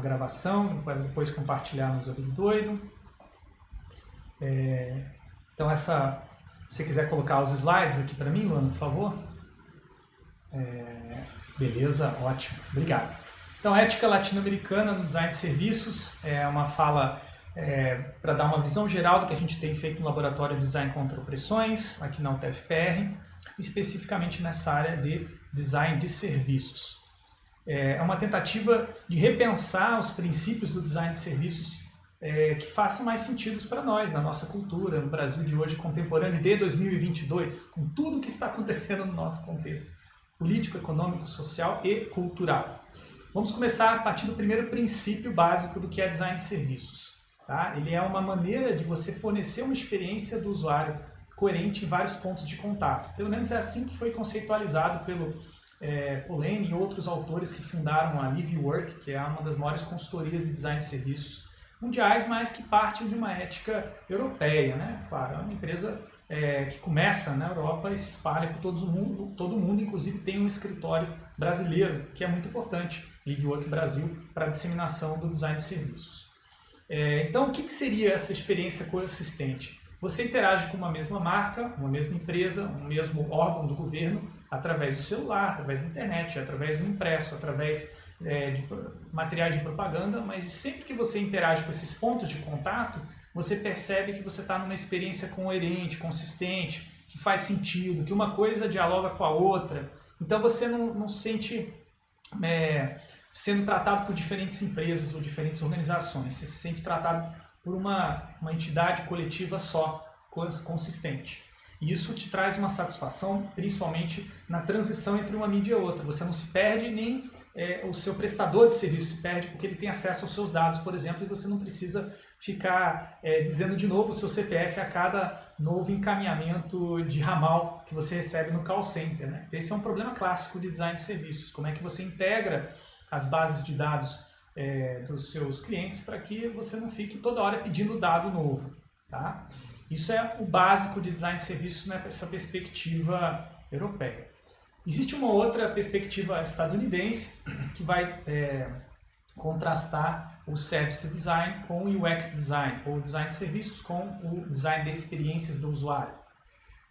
uma gravação para depois compartilhar no Zobig Doido. É, então, essa, se você quiser colocar os slides aqui para mim, Luana, por favor. É, beleza, ótimo, obrigado. Então, ética latino-americana no design de serviços é uma fala é, para dar uma visão geral do que a gente tem feito no Laboratório de Design contra Opressões, aqui na UTFPR, especificamente nessa área de design de serviços. É, é uma tentativa de repensar os princípios do design de serviços é, que façam mais sentido para nós, na nossa cultura, no Brasil de hoje contemporâneo de 2022, com tudo que está acontecendo no nosso contexto político, econômico, social e cultural. Vamos começar a partir do primeiro princípio básico do que é design de serviços. Tá? Ele é uma maneira de você fornecer uma experiência do usuário coerente em vários pontos de contato. Pelo menos é assim que foi conceitualizado pelo é, Polanyi e outros autores que fundaram a LiveWork, que é uma das maiores consultorias de design de serviços mundiais, mas que parte de uma ética europeia. Né? Claro, é uma empresa é, que começa na Europa e se espalha por todo o mundo, todo mundo, inclusive tem um escritório brasileiro, que é muito importante, LiveWork Brasil, para a disseminação do design de serviços. É, então, o que, que seria essa experiência coexistente? Você interage com uma mesma marca, uma mesma empresa, um mesmo órgão do governo, através do celular, através da internet, através do impresso, através é, de materiais de propaganda, mas sempre que você interage com esses pontos de contato, você percebe que você está numa experiência coerente, consistente, que faz sentido, que uma coisa dialoga com a outra. Então você não, não se sente é, sendo tratado por diferentes empresas ou diferentes organizações. Você se sente tratado por uma, uma entidade coletiva só, consistente. E isso te traz uma satisfação, principalmente na transição entre uma mídia e outra. Você não se perde nem é, o seu prestador de serviço se perde porque ele tem acesso aos seus dados, por exemplo, e você não precisa ficar é, dizendo de novo o seu CPF a cada novo encaminhamento de ramal que você recebe no call center. Né? Esse é um problema clássico de design de serviços. Como é que você integra as bases de dados é, dos seus clientes para que você não fique toda hora pedindo dado novo. Tá? Isso é o básico de design de serviços nessa né, perspectiva europeia. Existe uma outra perspectiva estadunidense que vai é, contrastar o Service Design com o UX Design, ou Design de Serviços com o Design de Experiências do Usuário.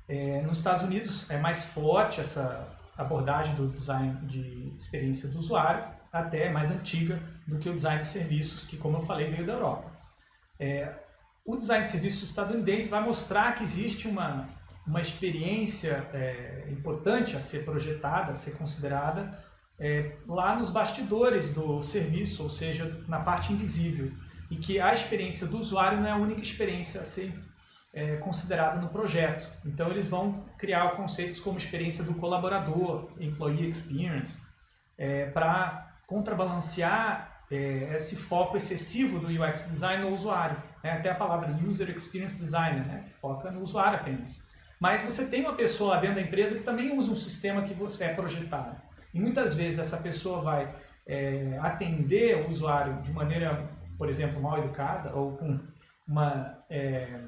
É, nos Estados Unidos é mais forte essa abordagem do Design de Experiência do Usuário, até mais antiga do que o Design de Serviços, que como eu falei veio da Europa. É, o Design de Serviços estadunidense vai mostrar que existe uma uma experiência é, importante a ser projetada, a ser considerada é, lá nos bastidores do serviço, ou seja, na parte invisível. E que a experiência do usuário não é a única experiência a ser é, considerada no projeto. Então eles vão criar conceitos como experiência do colaborador, employee experience, é, para contrabalancear é, esse foco excessivo do UX design no usuário. Né? Até a palavra user experience designer, né? que foca no usuário apenas. Mas você tem uma pessoa dentro da empresa que também usa um sistema que você é projetado. E muitas vezes essa pessoa vai é, atender o usuário de maneira, por exemplo, mal educada ou com uma é,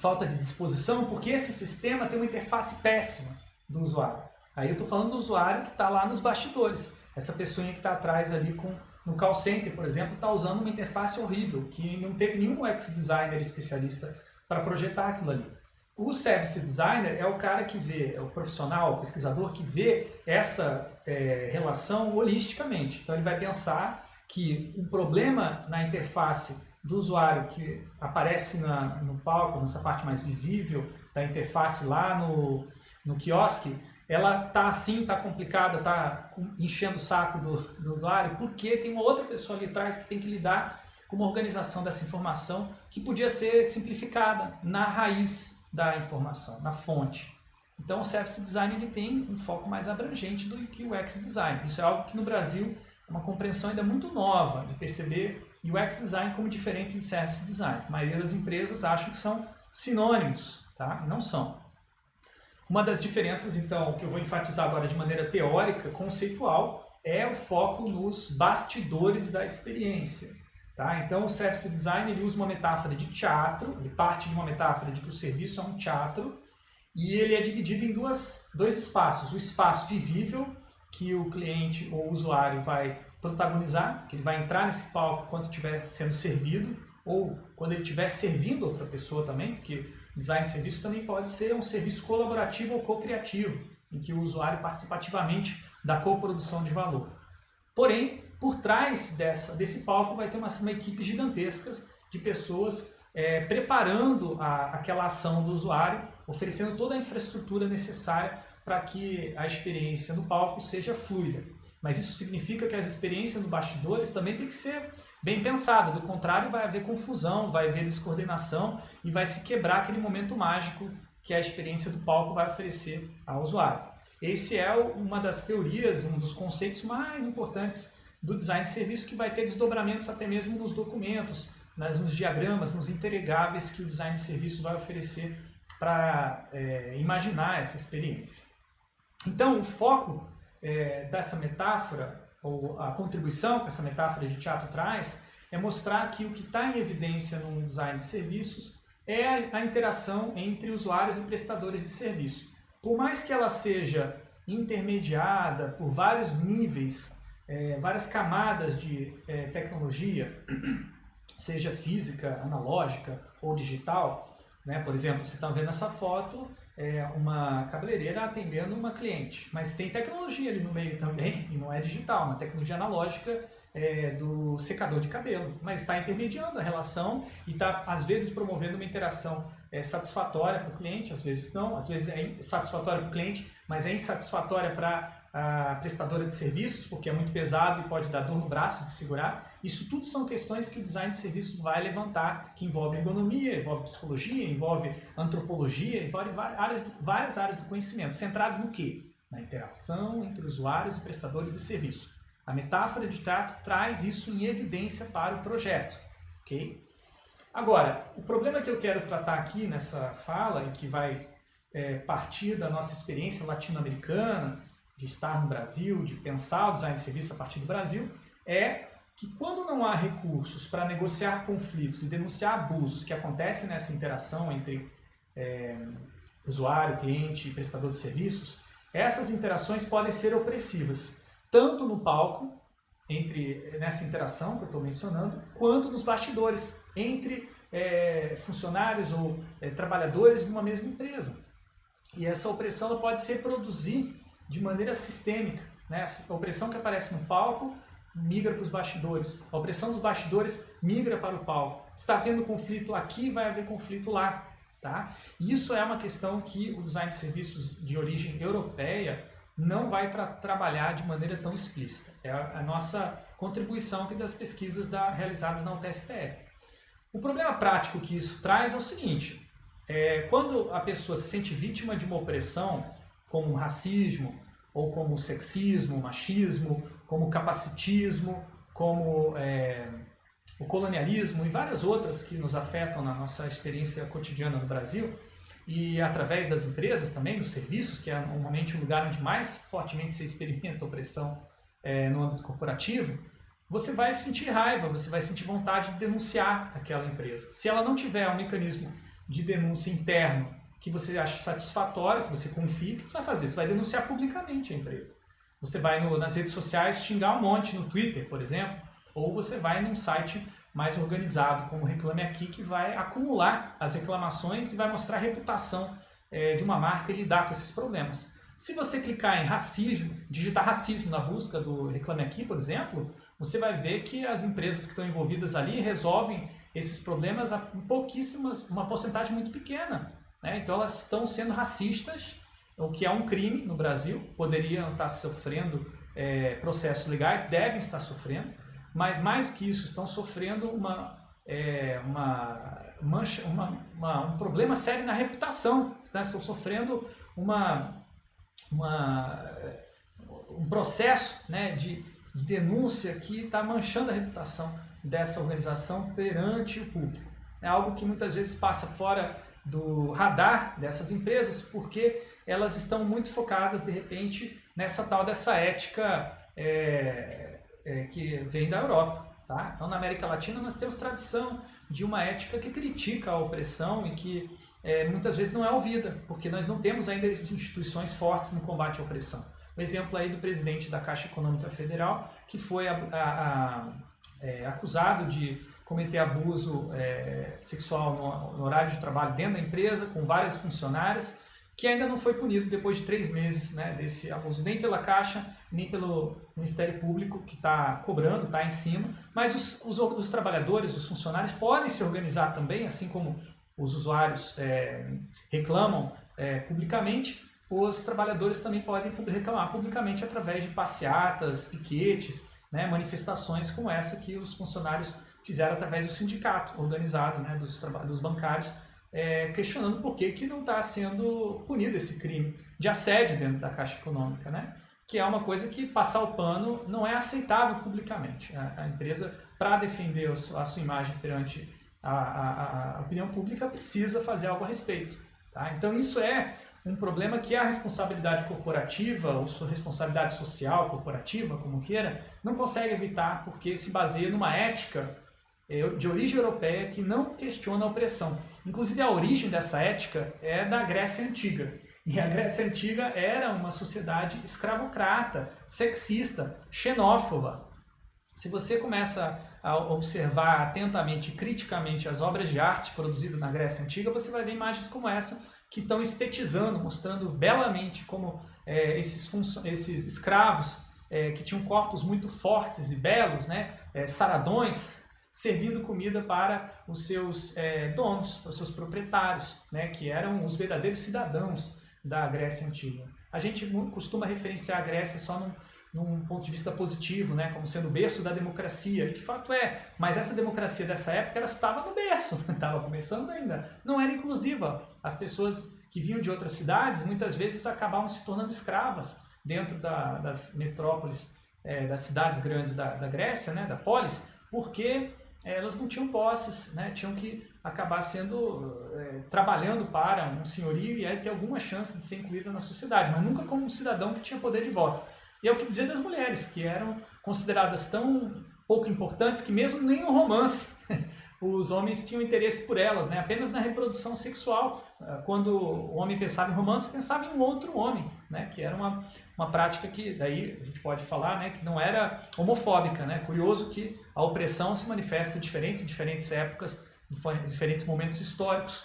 falta de disposição, porque esse sistema tem uma interface péssima do usuário. Aí eu estou falando do usuário que está lá nos bastidores. Essa pessoa que está atrás ali com, no call center, por exemplo, está usando uma interface horrível, que não teve nenhum UX designer especialista para projetar aquilo ali. O service designer é o cara que vê, é o profissional, o pesquisador que vê essa é, relação holisticamente. Então ele vai pensar que um problema na interface do usuário que aparece na, no palco, nessa parte mais visível da interface lá no, no quiosque, ela tá assim, tá complicada, tá enchendo o saco do, do usuário, porque tem uma outra pessoa ali atrás que tem que lidar com uma organização dessa informação que podia ser simplificada na raiz da informação, na fonte. Então o Service Design ele tem um foco mais abrangente do que o UX Design. Isso é algo que no Brasil é uma compreensão ainda muito nova de perceber UX Design como diferente de Service Design. A maioria das empresas acham que são sinônimos, tá? não são. Uma das diferenças, então, que eu vou enfatizar agora de maneira teórica, conceitual, é o foco nos bastidores da experiência. Tá? Então, o Service Design ele usa uma metáfora de teatro, ele parte de uma metáfora de que o serviço é um teatro, e ele é dividido em duas, dois espaços. O espaço visível, que o cliente ou o usuário vai protagonizar, que ele vai entrar nesse palco quando estiver sendo servido, ou quando ele estiver servindo outra pessoa também, porque design de serviço também pode ser um serviço colaborativo ou co-criativo, em que o usuário participa ativamente da coprodução de valor. Porém, por trás dessa, desse palco vai ter uma, uma equipe gigantesca de pessoas é, preparando a, aquela ação do usuário, oferecendo toda a infraestrutura necessária para que a experiência no palco seja fluida. Mas isso significa que as experiências no bastidores também tem que ser bem pensada, do contrário vai haver confusão, vai haver descoordenação e vai se quebrar aquele momento mágico que a experiência do palco vai oferecer ao usuário. Esse é uma das teorias, um dos conceitos mais importantes do design de serviço que vai ter desdobramentos até mesmo nos documentos, nos diagramas, nos entregáveis que o design de serviço vai oferecer para é, imaginar essa experiência. Então, o foco é, dessa metáfora, ou a contribuição que essa metáfora de teatro traz, é mostrar que o que está em evidência no design de serviços é a, interação entre usuários e prestadores de serviço. Por mais que ela seja intermediada por vários níveis, é, várias camadas de é, tecnologia, seja física, analógica ou digital, né? por exemplo, você está vendo essa foto, é uma cabeleireira atendendo uma cliente, mas tem tecnologia ali no meio também, e não é digital, uma tecnologia analógica é, do secador de cabelo, mas está intermediando a relação e está, às vezes, promovendo uma interação é, satisfatória para o cliente, às vezes não, às vezes é satisfatória para o cliente, mas é insatisfatória para a prestadora de serviços, porque é muito pesado e pode dar dor no braço de segurar. Isso tudo são questões que o design de serviços vai levantar, que envolve ergonomia, envolve psicologia, envolve antropologia, envolve várias várias áreas do conhecimento, centradas no quê? Na interação entre usuários e prestadores de serviço. A metáfora de teatro traz isso em evidência para o projeto, ok? Agora, o problema que eu quero tratar aqui nessa fala, e que vai é, partir da nossa experiência latino-americana, de estar no Brasil, de pensar o design de serviço a partir do Brasil, é que quando não há recursos para negociar conflitos e denunciar abusos que acontecem nessa interação entre é, usuário, cliente e prestador de serviços, essas interações podem ser opressivas, tanto no palco, entre nessa interação que eu estou mencionando, quanto nos bastidores, entre é, funcionários ou é, trabalhadores de uma mesma empresa. E essa opressão pode ser produzir de maneira sistêmica. Né? A opressão que aparece no palco migra para os bastidores. A opressão dos bastidores migra para o palco. Está havendo conflito aqui, vai haver conflito lá. Tá? Isso é uma questão que o design de serviços de origem europeia não vai tra trabalhar de maneira tão explícita. É a, a nossa contribuição aqui das pesquisas da, realizadas na UTFPR. O problema prático que isso traz é o seguinte, é, quando a pessoa se sente vítima de uma opressão, como racismo, ou como sexismo, machismo, como capacitismo, como é, o colonialismo e várias outras que nos afetam na nossa experiência cotidiana no Brasil, e através das empresas também, dos serviços, que é normalmente o lugar onde mais fortemente se experimenta opressão é, no âmbito corporativo, você vai sentir raiva, você vai sentir vontade de denunciar aquela empresa. Se ela não tiver um mecanismo de denúncia interno que você acha satisfatório, que você confie, o que você vai fazer? Você vai denunciar publicamente a empresa. Você vai no, nas redes sociais xingar um monte, no Twitter, por exemplo, ou você vai num site mais organizado, como Reclame Aqui, que vai acumular as reclamações e vai mostrar a reputação é, de uma marca e lidar com esses problemas. Se você clicar em racismo, digitar racismo na busca do Reclame Aqui, por exemplo, você vai ver que as empresas que estão envolvidas ali resolvem esses problemas a pouquíssimas, uma porcentagem muito pequena. Né? Então elas estão sendo racistas, o que é um crime no Brasil, poderiam estar sofrendo é, processos legais, devem estar sofrendo, mas mais do que isso, estão sofrendo uma, é, uma, mancha, uma, uma, um problema sério na reputação, né? estão sofrendo uma, uma, um processo né, de, de denúncia que está manchando a reputação dessa organização perante o público. É algo que muitas vezes passa fora do radar dessas empresas, porque elas estão muito focadas, de repente, nessa tal dessa ética é, é, que vem da Europa. Tá? Então, na América Latina, nós temos tradição de uma ética que critica a opressão e que é, muitas vezes não é ouvida, porque nós não temos ainda instituições fortes no combate à opressão. o exemplo aí do presidente da Caixa Econômica Federal, que foi a, a, a, é, acusado de cometer abuso é, sexual no, no, horário de trabalho dentro da empresa, com várias funcionárias, que ainda não foi punido depois de três meses né, desse abuso, nem pela Caixa, nem pelo Ministério Público, que está cobrando, está em cima. Mas os, os, os, trabalhadores, os funcionários podem se organizar também, assim como os usuários é, reclamam é, publicamente, os trabalhadores também podem reclamar publicamente através de passeatas, piquetes, né, manifestações como essa que os funcionários fizeram através do sindicato organizado né, dos, dos bancários, é, questionando por que, que não está sendo punido esse crime de assédio dentro da Caixa Econômica, né? que é uma coisa que passar o pano não é aceitável publicamente. A, a empresa, para defender a sua, a sua, imagem perante a, a, a, opinião pública, precisa fazer algo a respeito. Tá? Então isso é um problema que a responsabilidade corporativa, ou sua responsabilidade social corporativa, como queira, não consegue evitar porque se baseia numa ética de origem europeia que não questiona a opressão. Inclusive a origem dessa ética é da Grécia Antiga. E a Grécia Antiga era uma sociedade escravocrata, sexista, xenófoba. Se você começa a observar atentamente e criticamente as obras de arte produzidas na Grécia Antiga, você vai ver imagens como essa que estão estetizando, mostrando belamente como é, esses, esses escravos é, que tinham corpos muito fortes e belos, né, é, saradões, servindo comida para os seus é, donos, para os seus proprietários, né, que eram os verdadeiros cidadãos da Grécia Antiga. A gente costuma referenciar a Grécia só num, num ponto de vista positivo, né, como sendo o berço da democracia, e de fato é, mas essa democracia dessa época ela estava no berço, estava começando ainda, não era inclusiva. As pessoas que vinham de outras cidades muitas vezes acabavam se tornando escravas dentro da, das metrópoles, é, das cidades grandes da, da Grécia, né, da polis, porque elas não tinham posses, né? tinham que acabar sendo é, trabalhando para um senhorio e aí ter alguma chance de ser incluída na sociedade, mas nunca como um cidadão que tinha poder de voto. E é o que dizer das mulheres, que eram consideradas tão pouco importantes que mesmo nem no romance os homens tinham interesse por elas, né? apenas na reprodução sexual. Ah, quando o homem pensava em romance, pensava em um outro homem, né? que era uma, uma prática que, daí a gente pode falar, né? que não era homofóbica. Né? Curioso que a opressão se manifesta em diferentes, diferentes épocas, em diferentes momentos históricos,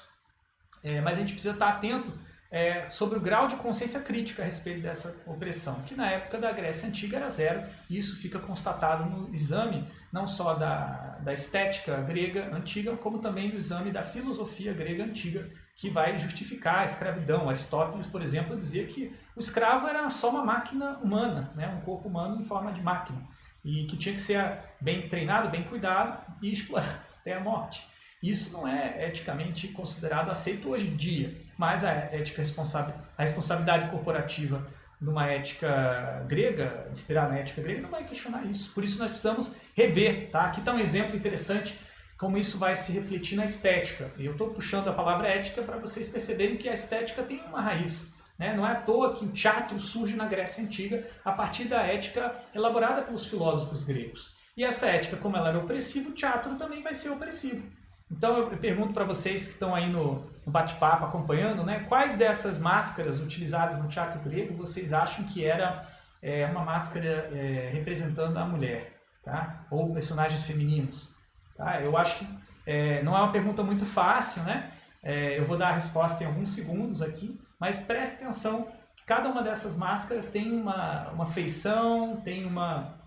é, mas a gente precisa estar atento é, sobre o grau de consciência crítica a respeito dessa opressão, que na época da Grécia Antiga era zero, e isso fica constatado no exame não só da, da estética grega antiga, como também no exame da filosofia grega antiga, que vai justificar a escravidão. Aristóteles, por exemplo, dizia que o escravo era só uma máquina humana, né? um corpo humano em forma de máquina, e que tinha que ser bem treinado, bem cuidado e explorado até a morte. Isso não é eticamente considerado aceito hoje em dia, mas a ética responsável, a responsabilidade corporativa numa ética grega, inspirada na ética grega, não vai questionar isso. Por isso nós precisamos rever, tá? Aqui está um exemplo interessante como isso vai se refletir na estética. Eu estou puxando a palavra ética para vocês perceberem que a estética tem uma raiz. Né? Não é à toa que o teatro surge na Grécia Antiga a partir da ética elaborada pelos filósofos gregos. E essa ética, como ela era opressiva, o teatro também vai ser opressivo. Então eu pergunto para vocês que estão aí no, no bate-papo acompanhando, né, quais dessas máscaras utilizadas no teatro grego vocês acham que era é, uma máscara é, representando a mulher, tá? ou personagens femininos? Tá? Eu acho que é, não é uma pergunta muito fácil, né? É, eu vou dar a resposta em alguns segundos aqui, mas preste atenção que cada uma dessas máscaras tem uma, uma feição, tem uma,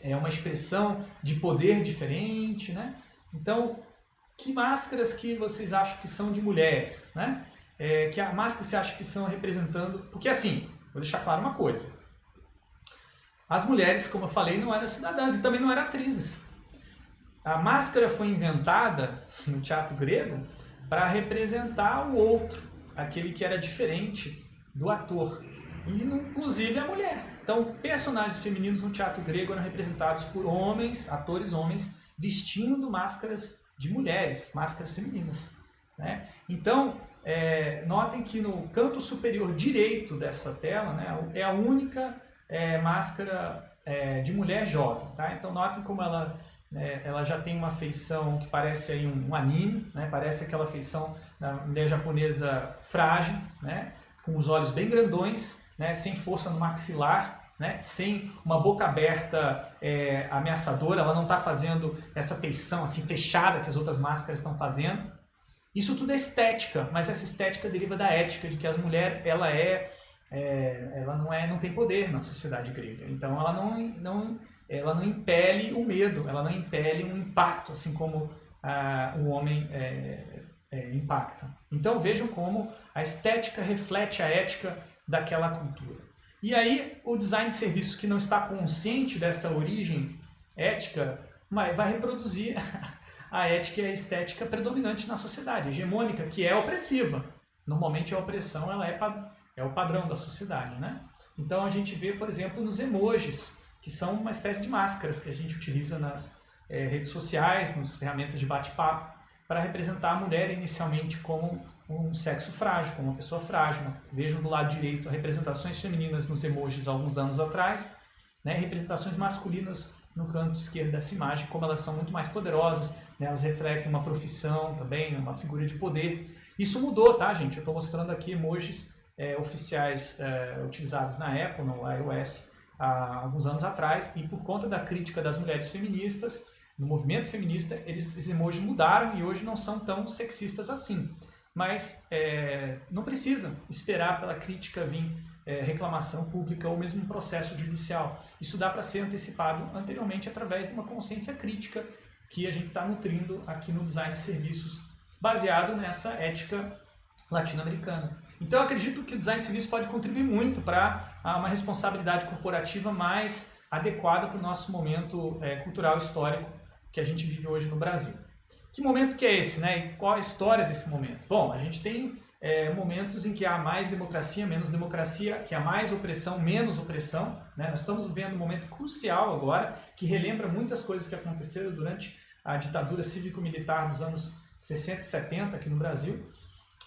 é, uma expressão de poder diferente, né? Então, que máscaras que vocês acham que são de mulheres, né? É, que a máscara você acha que são representando... Porque assim, vou deixar claro uma coisa. As mulheres, como eu falei, não eram cidadãs e também não eram atrizes. A máscara foi inventada no teatro grego para representar o outro, aquele que era diferente do ator, e inclusive a mulher. Então, personagens femininos no teatro grego eram representados por homens, atores homens, vestindo máscaras de mulheres, máscaras femininas. Né? Então, é, notem que no canto superior direito dessa tela né, é a única é, máscara é, de mulher jovem. Tá? Então, notem como ela, né, ela já tem uma feição que parece aí um, um anime, né? parece aquela feição da mulher japonesa frágil, né? com os olhos bem grandões, né, sem força no maxilar, né, sem uma boca aberta é, ameaçadora, ela não está fazendo essa feição assim fechada que as outras máscaras estão fazendo. Isso tudo é estética, mas essa estética deriva da ética, de que as mulheres ela é, é, ela não é, não tem poder na sociedade grega. Então ela não, não, ela não impele o medo, ela não impele um impacto, assim como ah, o homem é, é, impacta. Então vejam como a estética reflete a ética daquela cultura. E aí o design de serviços que não está consciente dessa origem ética vai reproduzir a ética e a estética predominante na sociedade, hegemônica, que é opressiva. Normalmente a opressão ela é, é o padrão da sociedade. Né? Então a gente vê, por exemplo, nos emojis, que são uma espécie de máscaras que a gente utiliza nas é, redes sociais, nas ferramentas de bate-papo, para representar a mulher inicialmente como um sexo frágil, uma pessoa frágil. Vejam do lado direito representações femininas nos emojis alguns anos atrás, né? representações masculinas no canto esquerdo dessa imagem, como elas são muito mais poderosas, né? elas refletem uma profissão também, uma figura de poder. Isso mudou, tá, gente? Eu estou mostrando aqui emojis é, oficiais é, utilizados na Apple, no iOS, há alguns anos atrás, e por conta da crítica das mulheres feministas, no movimento feminista, eles, esses emojis mudaram e hoje não são tão sexistas assim. Mas é, não precisa esperar pela crítica vir é, reclamação pública ou mesmo processo judicial. Isso dá para ser antecipado anteriormente através de uma consciência crítica que a gente está nutrindo aqui no design de serviços, baseado nessa ética latino-americana. Então eu acredito que o design de serviços pode contribuir muito para uma responsabilidade corporativa mais adequada para o nosso momento é, cultural histórico que a gente vive hoje no Brasil. Que momento que é esse, né? E qual a história desse momento? Bom, a gente tem é, momentos em que há mais democracia, menos democracia, que há mais opressão, menos opressão. Né? Nós estamos vivendo um momento crucial agora, que relembra muitas coisas que aconteceram durante a ditadura cívico-militar dos anos 60 e 70 aqui no Brasil.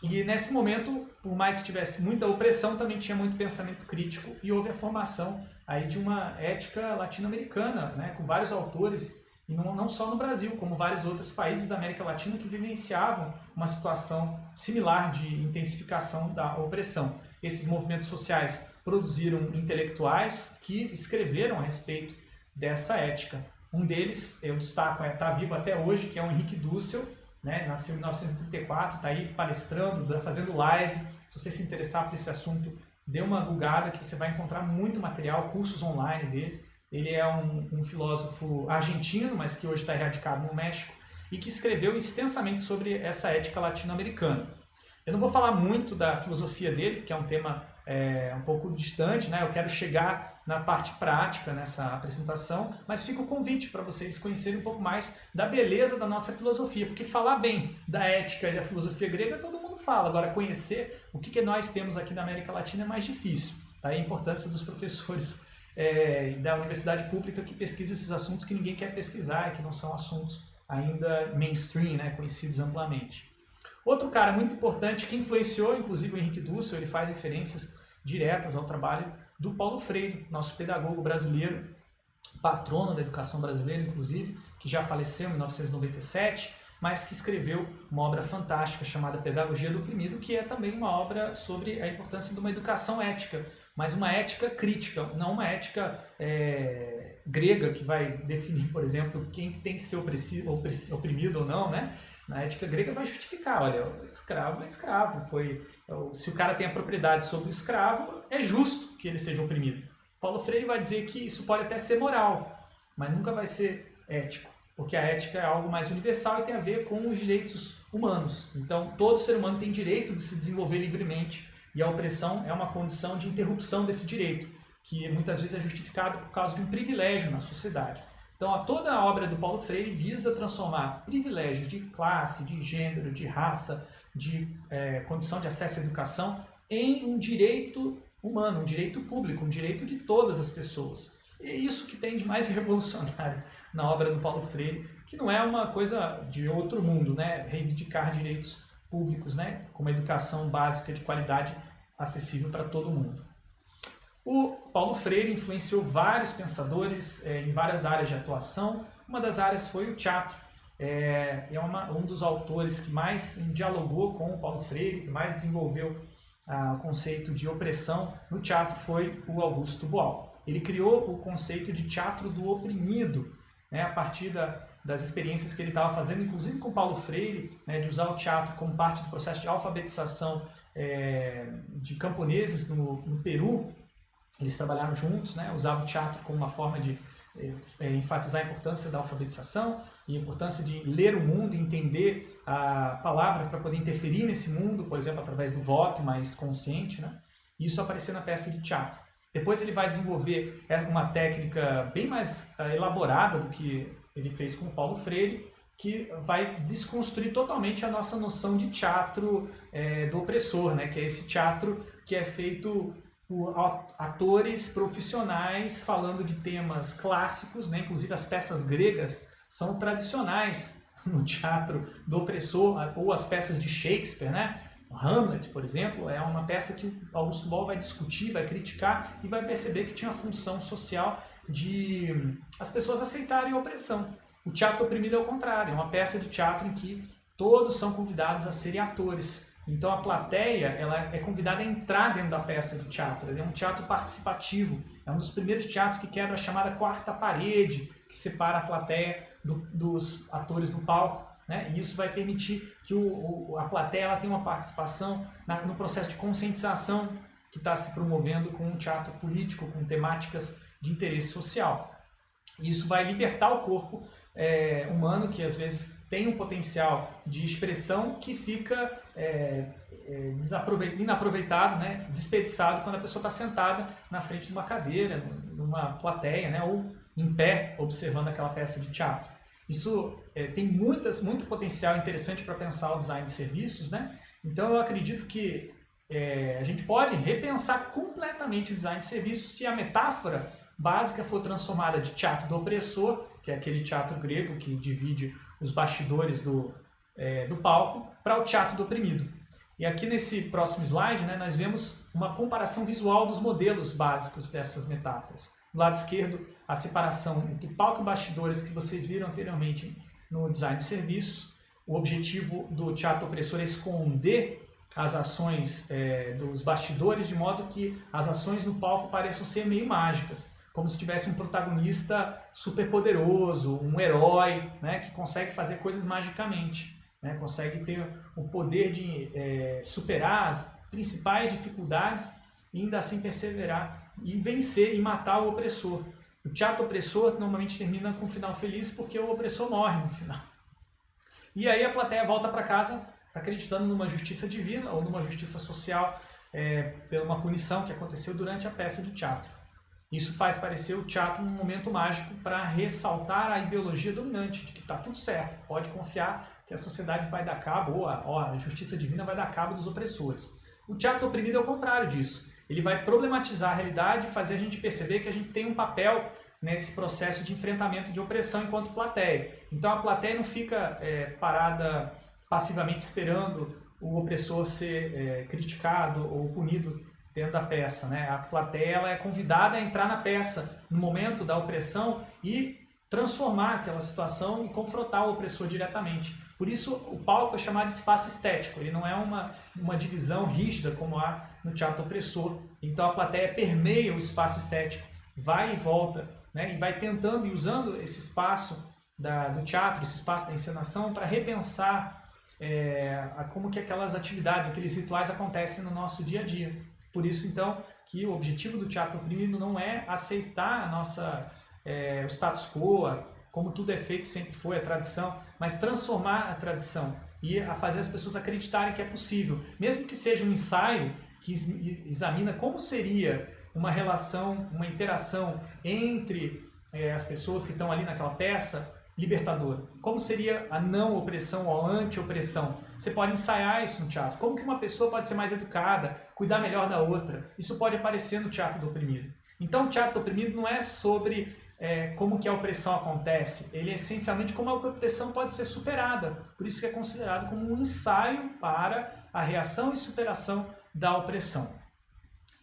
E nesse momento, por mais que tivesse muita opressão, também tinha muito pensamento crítico e houve a formação aí de uma ética latino-americana, né? com vários autores não, não só no Brasil, como vários outros países da América Latina que vivenciavam uma situação similar de intensificação da opressão. Esses movimentos sociais produziram intelectuais que escreveram a respeito dessa ética. Um deles, eu destaco, está é, tá vivo até hoje, que é o Henrique Dussel, né? nasceu em 1934, está aí palestrando, fazendo live. Se você se interessar por esse assunto, dê uma googada que você vai encontrar muito material, cursos online dele. Ele é um, um filósofo argentino, mas que hoje está erradicado no México, e que escreveu extensamente sobre essa ética latino-americana. Eu não vou falar muito da filosofia dele, que é um tema é, um pouco distante, né? eu quero chegar na parte prática nessa apresentação, mas fica o convite para vocês conhecerem um pouco mais da beleza da nossa filosofia, porque falar bem da ética e da filosofia grega todo mundo fala, agora conhecer o que, que nós temos aqui na América Latina é mais difícil. Tá? a importância dos professores é, da universidade pública que pesquisa esses assuntos que ninguém quer pesquisar, que não são assuntos ainda mainstream, né, conhecidos amplamente. Outro cara muito importante que influenciou, inclusive, o Henrique Dussel, ele faz referências diretas ao trabalho do Paulo Freire, nosso pedagogo brasileiro, patrono da educação brasileira, inclusive, que já faleceu em 1997, mas que escreveu uma obra fantástica chamada Pedagogia do Oprimido, que é também uma obra sobre a importância de uma educação ética, mas uma ética crítica, não uma ética é, grega que vai definir, por exemplo, quem tem que ser oprimido ou não, né? Na ética grega vai justificar, olha, escravo é escravo, foi, se o cara tem a propriedade sobre o escravo, é justo que ele seja oprimido. Paulo Freire vai dizer que isso pode até ser moral, mas nunca vai ser ético, porque a ética é algo mais universal e tem a ver com os direitos humanos. Então, todo ser humano tem direito de se desenvolver livremente e a opressão é uma condição de interrupção desse direito, que muitas vezes é justificado por causa de um privilégio na sociedade. Então, toda a obra do Paulo Freire visa transformar privilégios de classe, de gênero, de raça, de é, condição de acesso à educação em um direito humano, um direito público, um direito de todas as pessoas. E é isso que tem de mais revolucionário na obra do Paulo Freire, que não é uma coisa de outro mundo, né? reivindicar direitos públicos, né, com uma educação básica de qualidade acessível para todo mundo. O Paulo Freire influenciou vários pensadores é, em várias áreas de atuação. Uma das áreas foi o teatro. É, é uma, um dos autores que mais dialogou com o Paulo Freire, que mais desenvolveu o conceito de opressão no teatro foi o Augusto Boal. Ele criou o conceito de teatro do oprimido, né, a partir da, das experiências que ele estava fazendo, inclusive com Paulo Freire, né, de usar o teatro como parte do processo de alfabetização é, de camponeses no, no, Peru. Eles trabalharam juntos, né, usavam o teatro como uma forma de é, enfatizar a importância da alfabetização e a importância de ler o mundo entender a palavra para poder interferir nesse mundo, por exemplo, através do voto mais consciente. Né? Isso apareceu na peça de teatro. Depois ele vai desenvolver uma técnica bem mais elaborada do que ele fez com Paulo Freire, que vai desconstruir totalmente a nossa noção de teatro é, do opressor, né? que é esse teatro que é feito por atores profissionais falando de temas clássicos, né? inclusive as peças gregas são tradicionais no teatro do opressor, ou as peças de Shakespeare, né? Hamlet, por exemplo, é uma peça que Augusto Boal vai discutir, vai criticar e vai perceber que tinha função social de as pessoas aceitarem a opressão. O teatro oprimido é o contrário, é uma peça de teatro em que todos são convidados a serem atores. Então a plateia ela é convidada a entrar dentro da peça de teatro. Ele é um teatro participativo. É um dos primeiros teatros que quebra a chamada quarta parede, que separa a plateia do, dos atores no palco. Né? E isso vai permitir que o, o, a plateia ela tenha uma participação na, no processo de conscientização que está se promovendo com um teatro político, com temáticas de interesse social. Isso vai libertar o corpo é, humano, que às vezes tem um potencial de expressão que fica é, é, inaproveitado, né, desperdiçado quando a pessoa está sentada na frente de uma cadeira, numa plateia, né, ou em pé, observando aquela peça de teatro. Isso é, tem muitas, muito potencial interessante para pensar o design de serviços, né? Então eu acredito que é, a gente pode repensar completamente o design de serviços se a metáfora básica for transformada de teatro do opressor, que é aquele teatro grego que divide os bastidores do, é, do palco, para o teatro do oprimido. E aqui nesse próximo slide, né, nós vemos uma comparação visual dos modelos básicos dessas metáforas. Do lado esquerdo, a separação entre palco e bastidores que vocês viram anteriormente no design de serviços. O objetivo do teatro opressor é esconder as ações é, dos bastidores de modo que as ações no palco pareçam ser meio mágicas, como se tivesse um protagonista super poderoso, um herói, né, que consegue fazer coisas magicamente, né, consegue ter o poder de é, superar as principais dificuldades e ainda assim perseverar e vencer e matar o opressor. O teatro opressor normalmente termina com um final feliz porque o opressor morre no final. E aí a plateia volta para casa acreditando numa justiça divina ou numa justiça social é, pela uma punição que aconteceu durante a peça de teatro. Isso faz parecer o teatro um momento mágico para ressaltar a ideologia dominante, de que está tudo certo, pode confiar que a sociedade vai dar cabo, ou a, ou a justiça divina vai dar cabo dos opressores. O teatro oprimido é o contrário disso ele vai problematizar a realidade e fazer a gente perceber que a gente tem um papel nesse processo de enfrentamento de opressão enquanto plateia. Então a plateia não fica é, parada passivamente esperando o opressor ser é, criticado ou punido dentro da peça. Né? A plateia é convidada a entrar na peça no momento da opressão e transformar aquela situação e confrontar o opressor diretamente. Por isso, o palco é chamado de espaço estético, ele não é uma, uma divisão rígida como há no teatro opressor. Então, a plateia permeia o espaço estético, vai e volta, né? e vai tentando e usando esse espaço da, do teatro, esse espaço da encenação, para repensar é, como que aquelas atividades, aqueles rituais acontecem no nosso dia a dia. Por isso, então, que o objetivo do teatro oprimido não é aceitar a nossa, é, o status quo, como tudo é feito sempre foi, a tradição, mas transformar a tradição e a fazer as pessoas acreditarem que é possível. Mesmo que seja um ensaio que examina como seria uma relação, uma interação entre é, as pessoas que estão ali naquela peça libertadora. Como seria a não opressão ou anti-opressão? Você pode ensaiar isso no teatro. Como que uma pessoa pode ser mais educada, cuidar melhor da outra? Isso pode aparecer no teatro do oprimido. Então o teatro do oprimido não é sobre é, como que a opressão acontece, ele é essencialmente como a opressão pode ser superada. Por isso que é considerado como um ensaio para a reação e superação da opressão.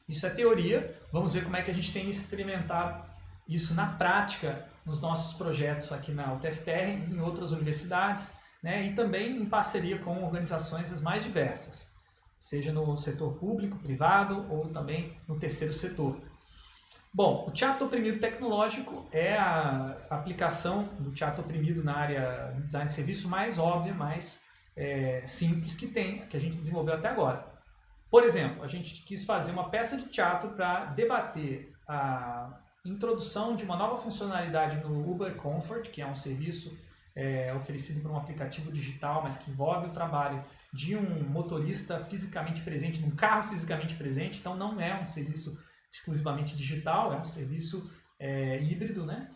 Isso é teoria, vamos ver como é que a gente tem experimentado isso na prática nos nossos projetos aqui na UTFPR, em outras universidades, né, e também em parceria com organizações as mais diversas. seja no setor público, privado ou também no terceiro setor. Bom, o teatro oprimido tecnológico é a aplicação do teatro oprimido na área de design de serviço mais óbvia, mais é, simples que tem, que a gente desenvolveu até agora. Por exemplo, a gente quis fazer uma peça de teatro para debater a introdução de uma nova funcionalidade no Uber Comfort, que é um serviço é, oferecido por um aplicativo digital, mas que envolve o trabalho de um motorista fisicamente presente, num carro fisicamente presente, então não é um serviço exclusivamente digital, é um serviço é, híbrido, né?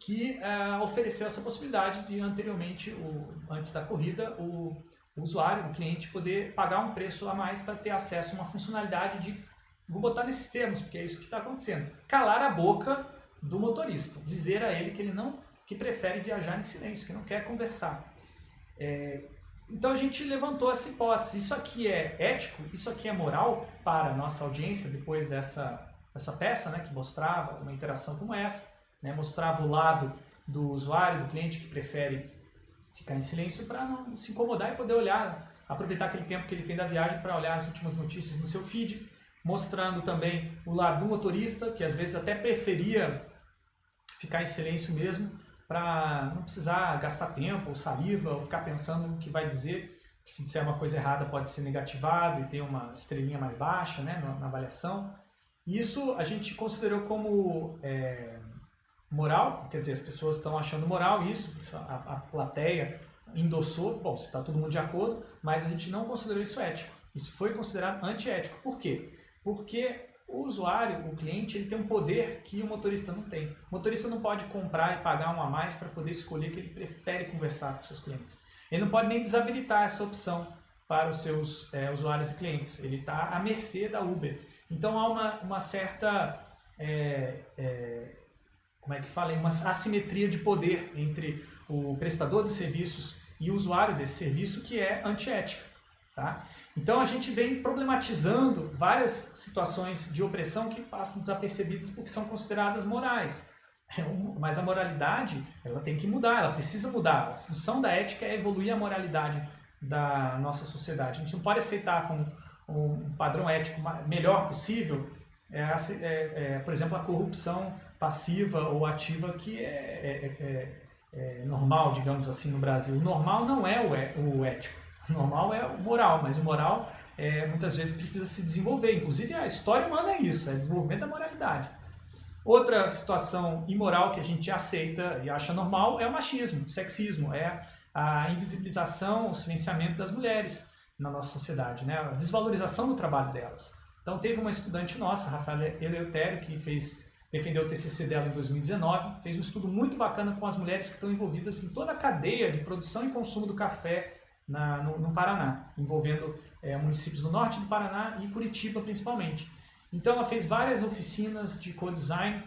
que é, ofereceu essa possibilidade de anteriormente, o, antes da corrida, o, o usuário, o cliente, poder pagar um preço a mais para ter acesso a uma funcionalidade de, vou botar nesses termos, porque é isso que está acontecendo, calar a boca do motorista, dizer a ele que ele não, que prefere viajar em silêncio, que não quer conversar. É, então a gente levantou essa hipótese, isso aqui é ético, isso aqui é moral para a nossa audiência depois dessa, dessa peça, né, que mostrava uma interação como essa, né, mostrava o lado do usuário, do cliente que prefere ficar em silêncio para não se incomodar e poder olhar, aproveitar aquele tempo que ele tem da viagem para olhar as últimas notícias no seu feed, mostrando também o lado do motorista, que às vezes até preferia ficar em silêncio mesmo, para não precisar gastar tempo ou saliva ou ficar pensando no que vai dizer, que se disser uma coisa errada pode ser negativado e ter uma estrelinha mais baixa né, na, na avaliação. Isso a gente considerou como é, moral, quer dizer, as pessoas estão achando moral isso, a, a plateia endossou, bom, se está todo mundo de acordo, mas a gente não considerou isso ético. Isso foi considerado antiético. Por quê? Porque o usuário, o cliente, ele tem um poder que o motorista não tem. O motorista não pode comprar e pagar um a mais para poder escolher que ele prefere conversar com seus clientes. Ele não pode nem desabilitar essa opção para os seus é, usuários e clientes. Ele está à mercê da Uber. Então há uma, uma certa é, é, como é que fala, uma assimetria de poder entre o prestador de serviços e o usuário desse serviço que é antiética. Tá? Então a gente vem problematizando várias situações de opressão que passam desapercebidas porque são consideradas morais. É mas a moralidade ela tem que mudar, ela precisa mudar. A função da ética é evoluir a moralidade da nossa sociedade. A gente não pode aceitar como um padrão ético melhor possível, é, é, é, por exemplo, a corrupção passiva ou ativa que é, é, é, normal, digamos assim, no Brasil. O normal não é o, é, o ético, o normal é o moral, mas o moral é, muitas vezes precisa se desenvolver. Inclusive a história humana é isso, é desenvolvimento da moralidade. Outra situação imoral que a gente aceita e acha normal é o machismo, o sexismo, é a invisibilização, o silenciamento das mulheres na nossa sociedade, né? a desvalorização do trabalho delas. Então teve uma estudante nossa, Rafaela Eleutério, que fez defendeu o TCC dela em 2019, fez um estudo muito bacana com as mulheres que estão envolvidas em toda a cadeia de produção e consumo do café na, no, no, Paraná, envolvendo é, municípios do norte do Paraná e Curitiba principalmente. Então ela fez várias oficinas de co-design,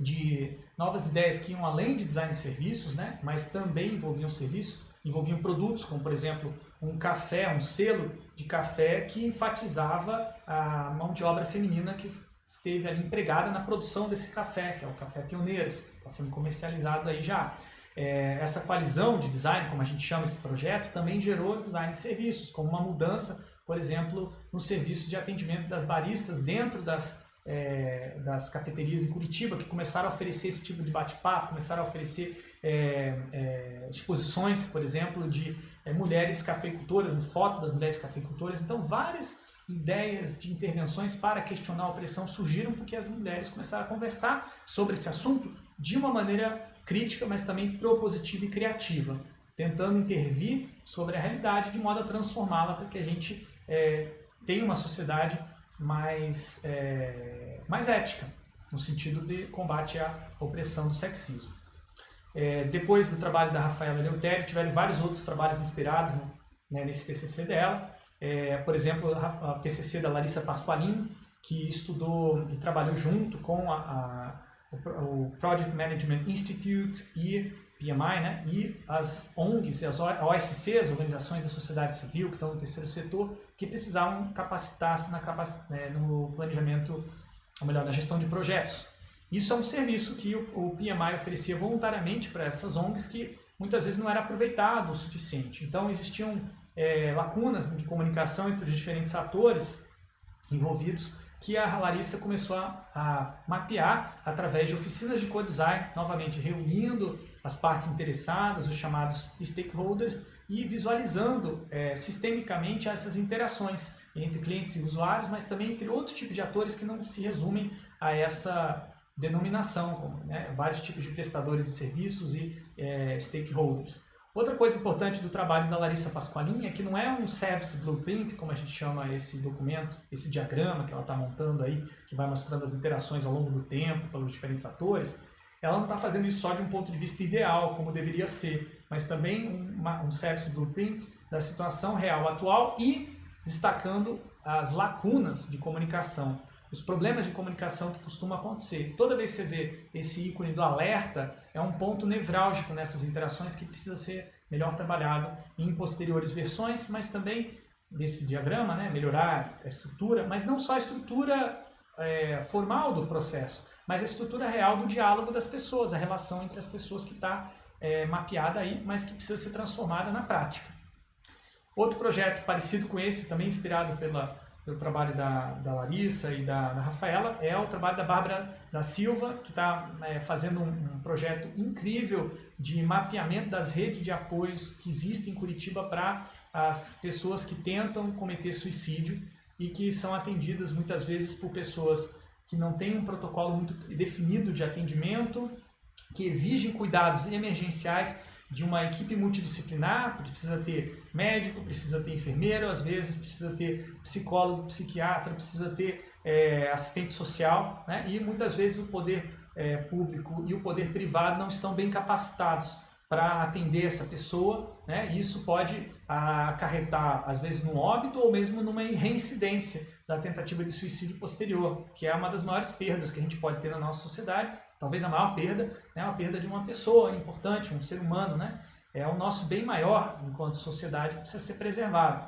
de novas ideias que iam além de design de serviços, né, mas também envolviam serviços, envolviam produtos, como por exemplo um café, um selo de café que enfatizava a mão de obra feminina que esteve ali empregada na produção desse café, que é o Café Pioneiras, está sendo comercializado aí já. É, essa coalizão de design, como a gente chama esse projeto, também gerou design de serviços, como uma mudança, por exemplo, no serviço de atendimento das baristas dentro das, é, das cafeterias em Curitiba, que começaram a oferecer esse tipo de bate-papo, começaram a oferecer é, é exposições, por exemplo, de é, mulheres cafeicultoras, foto das mulheres cafeicultoras. Então, várias ideias de intervenções para questionar a opressão surgiram porque as mulheres começaram a conversar sobre esse assunto de uma maneira crítica, mas também propositiva e criativa, tentando intervir sobre a realidade de modo a transformá-la para que a gente é, tenha uma sociedade mais, é, mais ética, no sentido de combate à opressão do sexismo. É, depois do trabalho da Rafaela Leutério, tiveram vários outros trabalhos inspirados né, nesse TCC dela, é, por exemplo, a TCC da Larissa Pasqualin, que estudou e trabalhou junto com a, o Project Management Institute e PMI, né, e as ONGs, as OSC, as organizações da sociedade civil que estão no terceiro setor, que precisavam capacitar-se capac, né, no planejamento, ou melhor, na gestão de projetos. Isso é um serviço que o PMI oferecia voluntariamente para essas ONGs que muitas vezes não era aproveitado o suficiente. Então existiam é, lacunas de comunicação entre os diferentes atores envolvidos que a Larissa começou a, a, mapear através de oficinas de co-design, novamente reunindo as partes interessadas, os chamados stakeholders, e visualizando é, sistemicamente essas interações entre clientes e usuários, mas também entre outros tipos de atores que não se resumem a essa denominação, como né, vários tipos de prestadores de serviços e é, stakeholders. Outra coisa importante do trabalho da Larissa Pasqualini é que não é um Service Blueprint, como a gente chama esse documento, esse diagrama que ela está montando aí, que vai mostrando as interações ao longo do tempo pelos diferentes atores. Ela não está fazendo isso só de um ponto de vista ideal, como deveria ser, mas também uma, um Service Blueprint da situação real atual e destacando as lacunas de comunicação os problemas de comunicação que costumam acontecer. Toda vez que você vê esse ícone do alerta, é um ponto nevrálgico nessas interações que precisa ser melhor trabalhado em posteriores versões, mas também desse diagrama, né, melhorar a estrutura, mas não só a estrutura é, formal do processo, mas a estrutura real do diálogo das pessoas, a relação entre as pessoas que está é, mapeada aí, mas que precisa ser transformada na prática. Outro projeto parecido com esse, também inspirado pela pelo trabalho da, da Larissa e da, da, Rafaela, é o trabalho da Bárbara da Silva, que está é, fazendo um, um, projeto incrível de mapeamento das redes de apoios que existem em Curitiba para as pessoas que tentam cometer suicídio e que são atendidas muitas vezes por pessoas que não têm um protocolo muito definido de atendimento, que exigem cuidados emergenciais de uma equipe multidisciplinar, precisa ter médico, precisa ter enfermeiro, às vezes precisa ter psicólogo, psiquiatra, precisa ter é, assistente social, né? e muitas vezes o poder é, público e o poder privado não estão bem capacitados para atender essa pessoa, né? E isso pode acarretar, às vezes, no óbito ou mesmo numa reincidência da tentativa de suicídio posterior, que é uma das maiores perdas que a gente pode ter na nossa sociedade, talvez a maior perda, é a perda de uma pessoa importante, um ser humano, né? É o nosso bem maior enquanto sociedade que precisa ser preservado.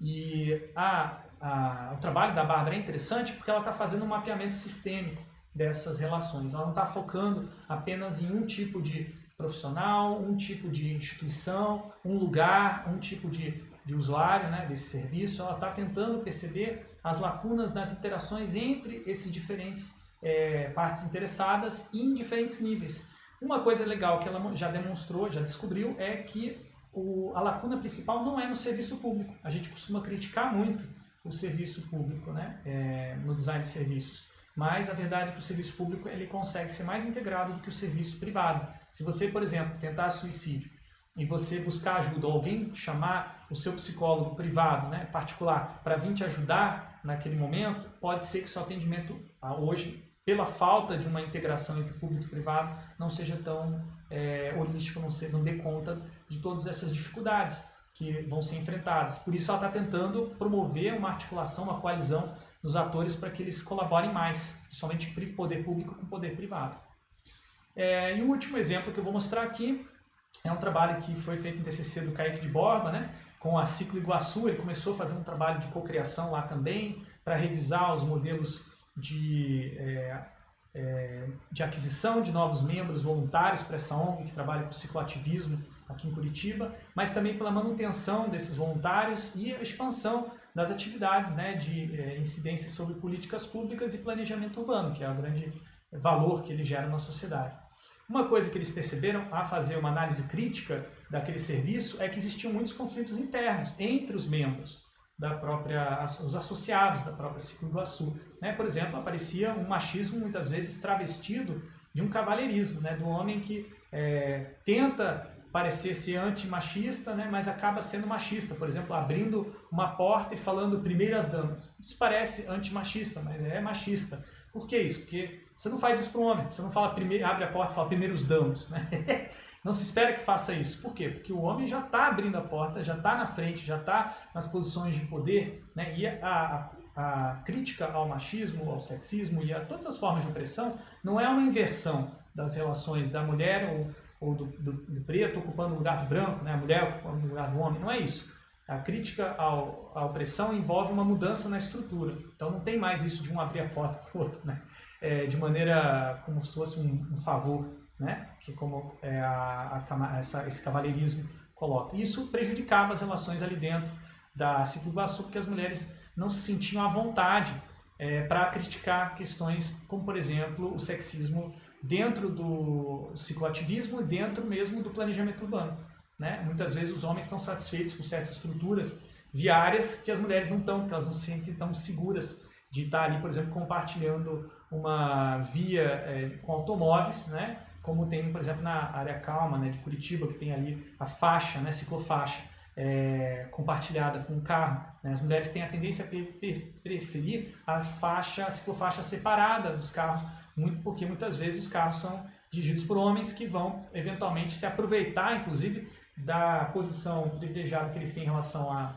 E a, a, o trabalho da Bárbara é interessante porque ela está fazendo um mapeamento sistêmico dessas relações. Ela não está focando apenas em um tipo de profissional, um tipo de instituição, um lugar, um tipo de, de usuário né, desse serviço. Ela está tentando perceber as lacunas das interações entre esses diferentes é, partes interessadas em diferentes níveis. Uma coisa legal que ela já demonstrou, já descobriu, é que o, a lacuna principal não é no serviço público. A gente costuma criticar muito o serviço público né, é, no design de serviços. Mas a verdade é que o serviço público ele consegue ser mais integrado do que o serviço privado. Se você, por exemplo, tentar suicídio e você buscar ajuda, ou alguém chamar o seu psicólogo privado, né, particular, para vir te ajudar naquele momento, pode ser que seu atendimento ah, hoje pela falta de uma integração entre público e privado, não seja tão é, holístico, não, ser, não dê conta de todas essas dificuldades que vão ser enfrentadas. Por isso ela está tentando promover uma articulação, uma coalizão dos atores para que eles colaborem mais, principalmente poder público com poder privado. É, e o último exemplo que eu vou mostrar aqui é um trabalho que foi feito no TCC do Kaique de Borba, né, com a Ciclo Iguaçu, ele começou a fazer um trabalho de cocriação lá também, para revisar os modelos de, é, é, de aquisição de novos membros voluntários para essa ONG que trabalha com cicloativismo aqui em Curitiba, mas também pela manutenção desses voluntários e a expansão das atividades né, de é, incidência sobre políticas públicas e planejamento urbano, que é o grande valor que ele gera na sociedade. Uma coisa que eles perceberam a fazer uma análise crítica daquele serviço é que existiam muitos conflitos internos entre os membros da própria, os associados da própria Ciclo Iguaçu. Né? Por exemplo, aparecia um machismo muitas vezes travestido de um cavalheirismo, né? do homem que é, tenta parecer ser antimachista, né? mas acaba sendo machista, por exemplo, abrindo uma porta e falando primeiro as damas. Isso parece antimachista, mas é machista. Por que isso? Porque você não faz isso para o homem, você não fala primeiro, abre a porta e fala primeiro os damas. Né? Não se espera que faça isso. Por quê? Porque o homem já está abrindo a porta, já está na frente, já está nas posições de poder. Né? E a, a, a, crítica ao machismo, ao sexismo e a todas as formas de opressão não é uma inversão das relações da mulher ou, ou do, do, do, preto ocupando o lugar do branco, né? a mulher ocupando o lugar do homem. Não é isso. A crítica ao, à opressão envolve uma mudança na estrutura. Então não tem mais isso de um abrir a porta para o outro, né? É, de maneira como se fosse um, um favor né? que como é a, a, essa, esse cavalheirismo coloca. Isso prejudicava as relações ali dentro da Ciclo Iguaçu, porque as mulheres não se sentiam à vontade é, para criticar questões como, por exemplo, o sexismo dentro do cicloativismo e dentro mesmo do planejamento urbano. Né? Muitas vezes os homens estão satisfeitos com certas estruturas viárias que as mulheres não estão, porque elas não se sentem tão seguras de estar ali, por exemplo, compartilhando uma via é, com automóveis, né? Como tem, por exemplo, na área calma né, de Curitiba, que tem ali a faixa, né, ciclofaixa, é, compartilhada com o carro. Né? As mulheres têm a tendência a preferir a faixa, a ciclofaixa separada dos carros, muito porque muitas vezes os carros são dirigidos por homens que vão eventualmente se aproveitar, inclusive, da posição privilegiada que eles têm em relação à,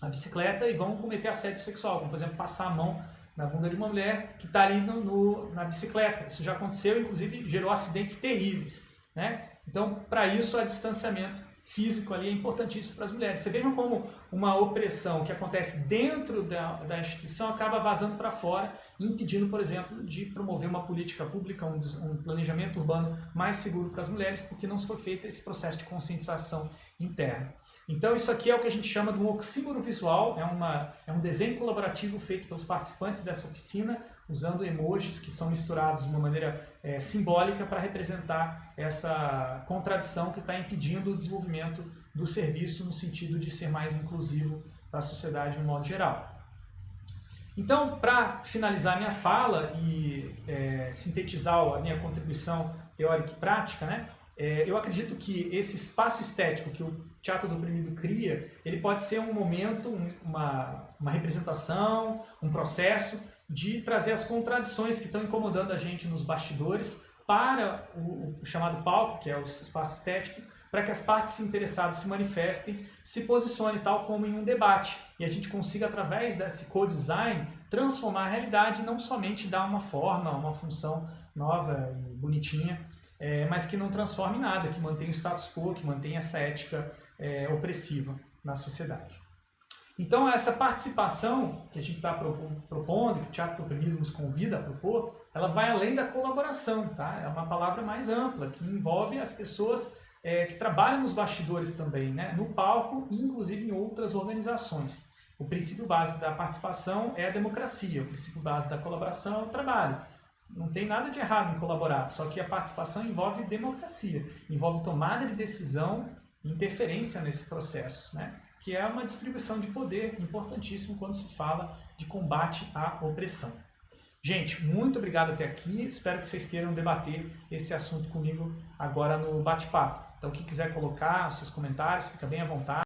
à bicicleta e vão cometer assédio sexual, como por exemplo passar a mão na bunda de uma mulher que está ali no, no, na bicicleta. Isso já aconteceu, inclusive gerou acidentes terríveis. Né? Então, para isso, há distanciamento físico ali é importantíssimo para as mulheres. Você vejam como uma opressão que acontece dentro da, da instituição acaba vazando para fora, impedindo, por exemplo, de promover uma política pública, um, um planejamento urbano mais seguro para as mulheres, porque não se foi feito esse processo de conscientização interna. Então isso aqui é o que a gente chama de um oxímoro visual, é, uma, é um desenho colaborativo feito pelos participantes dessa oficina, usando emojis que são misturados de uma maneira é, simbólica para representar essa contradição que está impedindo o desenvolvimento do serviço no sentido de ser mais inclusivo para a sociedade de um modo geral. Então, para finalizar minha fala e é, sintetizar a minha contribuição teórica e prática, né, é, eu acredito que esse espaço estético que o Teatro do Oprimido cria, ele pode ser um momento, uma, uma representação, um processo de trazer as contradições que estão incomodando a gente nos bastidores para o, o chamado palco, que é o espaço estético, para que as partes interessadas se manifestem, se posicione tal como em um debate e a gente consiga, através desse co-design, transformar a realidade e não somente dar uma forma, uma função nova e bonitinha, é, mas que não transforme nada, que mantenha o status quo, que mantenha essa ética é, opressiva na sociedade. Então, essa participação que a gente está propondo, que o Teatro do Oprimido nos convida a propor, ela vai além da colaboração, tá? É uma palavra mais ampla, que envolve as pessoas é, que trabalham nos bastidores também, né? no palco e inclusive em outras organizações. O princípio básico da participação é a democracia, o princípio básico da colaboração é o trabalho. Não tem nada de errado em colaborar, só que a participação envolve democracia, envolve tomada de decisão e interferência nesses processos. Né? Que é uma distribuição de poder importantíssimo quando se fala de combate à opressão. Gente, muito obrigado até aqui. Espero que vocês queiram debater esse assunto comigo agora no bate-papo. Então, quem quiser colocar seus comentários, fica bem à vontade.